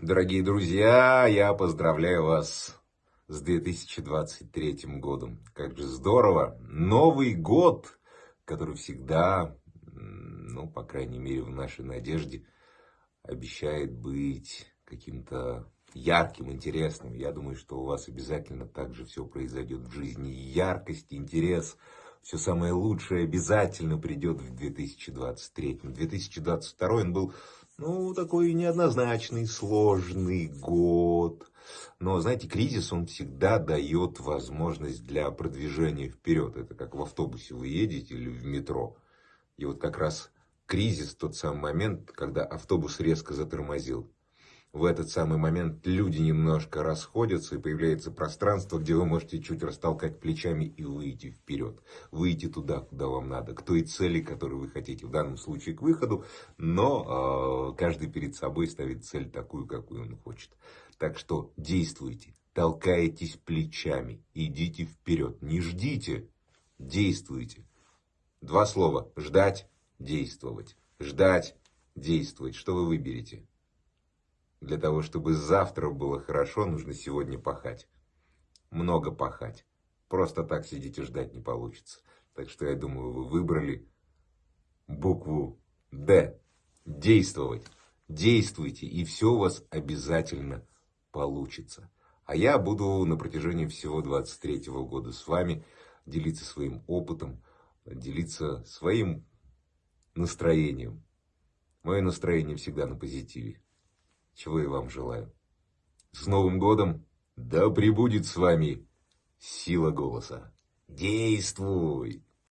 Дорогие друзья, я поздравляю вас с 2023 годом. Как же здорово! Новый год, который всегда, ну, по крайней мере, в нашей надежде, обещает быть каким-то ярким, интересным. Я думаю, что у вас обязательно также все произойдет в жизни. Яркость, интерес, все самое лучшее обязательно придет в 2023. 2022 он был ну, такой неоднозначный, сложный год. Но, знаете, кризис, он всегда дает возможность для продвижения вперед. Это как в автобусе вы едете или в метро. И вот как раз кризис, тот самый момент, когда автобус резко затормозил в этот самый момент люди немножко расходятся, и появляется пространство, где вы можете чуть растолкать плечами и выйти вперед. Выйти туда, куда вам надо, к той цели, которую вы хотите. В данном случае к выходу, но э, каждый перед собой ставит цель такую, какую он хочет. Так что действуйте, толкаетесь плечами, идите вперед. Не ждите, действуйте. Два слова. Ждать, действовать. Ждать, действовать. Что вы выберете? Для того, чтобы завтра было хорошо, нужно сегодня пахать. Много пахать. Просто так сидеть и ждать не получится. Так что я думаю, вы выбрали букву «Д». Действовать. Действуйте, и все у вас обязательно получится. А я буду на протяжении всего 23 года с вами делиться своим опытом, делиться своим настроением. Мое настроение всегда на позитиве чего я вам желаю. С Новым годом! Да пребудет с вами сила голоса. Действуй!